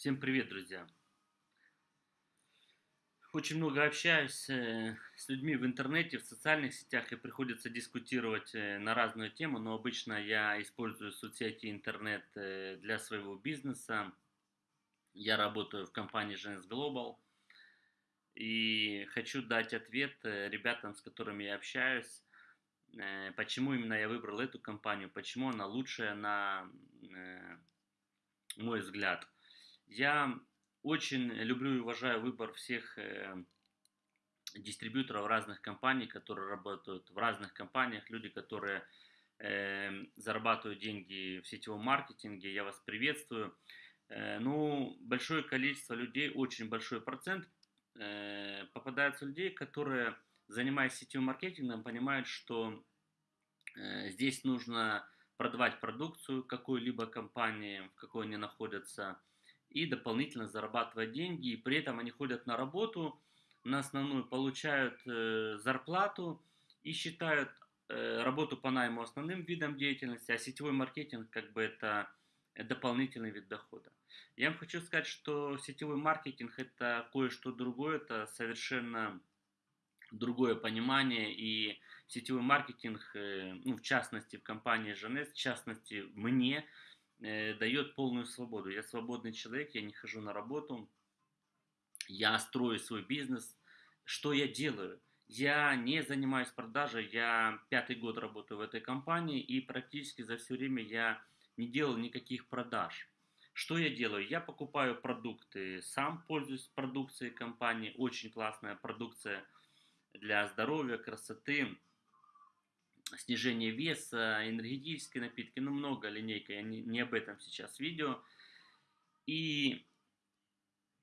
Всем привет, друзья! Очень много общаюсь э, с людьми в интернете, в социальных сетях, и приходится дискутировать э, на разную тему, но обычно я использую соцсети интернет э, для своего бизнеса. Я работаю в компании Gens Global и хочу дать ответ ребятам, с которыми я общаюсь, почему именно я выбрал эту компанию, почему она лучшая на мой взгляд – я очень люблю и уважаю выбор всех э, дистрибьюторов разных компаний, которые работают в разных компаниях, люди, которые э, зарабатывают деньги в сетевом маркетинге. Я вас приветствую. Э, ну, большое количество людей, очень большой процент э, попадаются людей, которые, занимаясь сетевым маркетингом, понимают, что здесь нужно продавать продукцию какой-либо компании, в какой они находятся, и дополнительно зарабатывать деньги. И при этом они ходят на работу, на основную получают э, зарплату и считают э, работу по найму основным видом деятельности, а сетевой маркетинг как бы это дополнительный вид дохода. Я вам хочу сказать, что сетевой маркетинг это кое-что другое, это совершенно другое понимание и сетевой маркетинг, э, ну, в частности в компании Женес, в частности мне, э, дает полную свободу. Я свободный человек, я не хожу на работу, я строю свой бизнес. Что я делаю? Я не занимаюсь продажей, я пятый год работаю в этой компании и практически за все время я не делал никаких продаж. Что я делаю? Я покупаю продукты, сам пользуюсь продукцией компании, очень классная продукция для здоровья, красоты, снижение веса, энергетические напитки, ну много линейка, я не, не об этом сейчас видео. И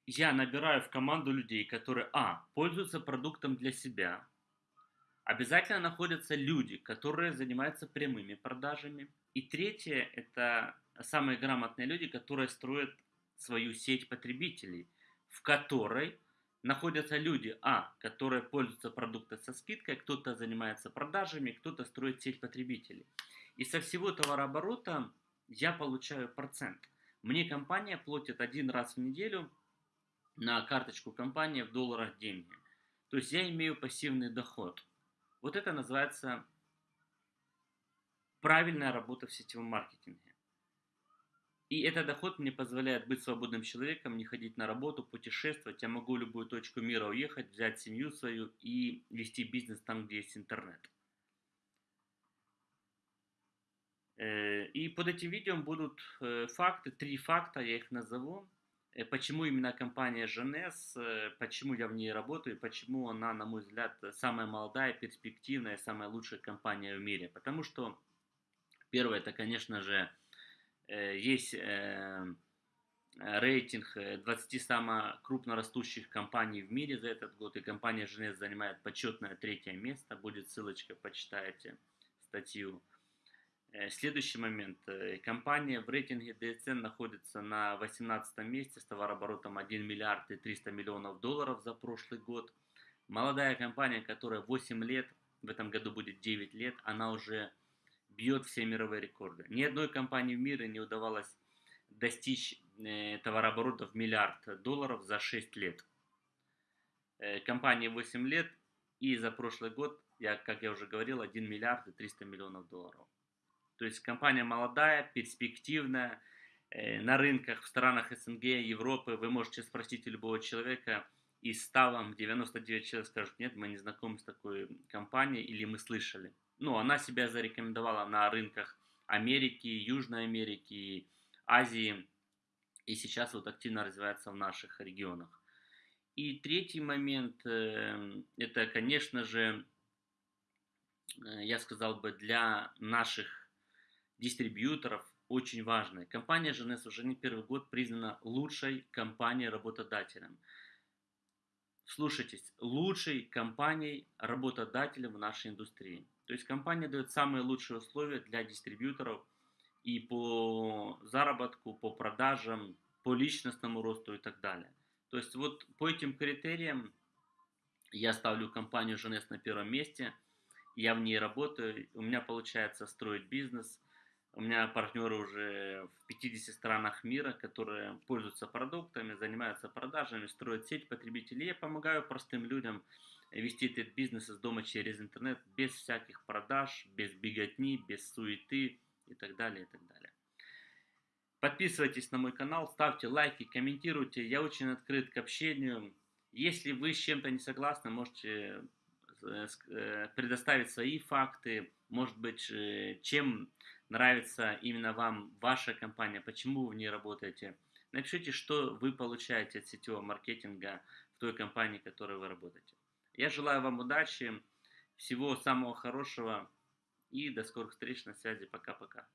я набираю в команду людей, которые, а, пользуются продуктом для себя. Обязательно находятся люди, которые занимаются прямыми продажами. И третье, это самые грамотные люди, которые строят свою сеть потребителей, в которой находятся люди, а, которые пользуются продуктом со скидкой, кто-то занимается продажами, кто-то строит сеть потребителей. И со всего товарооборота я получаю процент. Мне компания платит один раз в неделю на карточку компании в долларах деньги. То есть я имею пассивный доход. Вот это называется правильная работа в сетевом маркетинге. И этот доход мне позволяет быть свободным человеком, не ходить на работу, путешествовать. Я могу в любую точку мира уехать, взять семью свою и вести бизнес там, где есть интернет. Э, и под этим видео будут э, факты, три факта, я их назову. Э, почему именно компания Женес, почему я в ней работаю, почему она, на мой взгляд, самая молодая, перспективная, самая лучшая компания в мире. Потому что первое, это, конечно же, есть э, рейтинг 20 э, самых крупно растущих компаний в мире за этот год, и компания Женес занимает почетное третье место. Будет ссылочка, почитайте статью. Следующий момент. Компания в рейтинге DSN находится на 18 месте с товарооборотом 1 миллиард и 300 миллионов долларов за прошлый год. Молодая компания, которая 8 лет, в этом году будет 9 лет, она уже бьет все мировые рекорды. Ни одной компании в мире не удавалось достичь э, товарооборота в миллиард долларов за 6 лет. Э, компании 8 лет и за прошлый год, я, как я уже говорил, 1 миллиард и 300 миллионов долларов. То есть компания молодая, перспективная, э, на рынках в странах СНГ, Европы, вы можете спросить у любого человека, из 100 вам 99 человек скажут, нет, мы не знакомы с такой компанией или мы слышали ну, она себя зарекомендовала на рынках Америки, Южной Америки, Азии, и сейчас вот активно развивается в наших регионах. И третий момент, э, это, конечно же, э, я сказал бы, для наших дистрибьюторов очень важно. Компания Женес уже не первый год признана лучшей компанией-работодателем. Слушайтесь, лучшей компанией-работодателем в нашей индустрии. То есть компания дает самые лучшие условия для дистрибьюторов и по заработку, по продажам, по личностному росту и так далее. То есть вот по этим критериям я ставлю компанию Женес на первом месте, я в ней работаю, у меня получается строить бизнес, У меня партнеры уже в 50 странах мира, которые пользуются продуктами, занимаются продажами, строят сеть потребителей. Я помогаю простым людям вести этот бизнес из дома через интернет без всяких продаж, без беготни, без суеты и так далее, и так далее. Подписывайтесь на мой канал, ставьте лайки, комментируйте. Я очень открыт к общению. Если вы с чем-то не согласны, можете э, э, предоставить свои факты, может быть, э, чем нравится именно вам ваша компания, почему вы ней работаете. Напишите, что вы получаете от сетевого маркетинга в той компании, в которой вы работаете. Я желаю вам удачи, всего самого хорошего и до скорых встреч на связи. Пока-пока.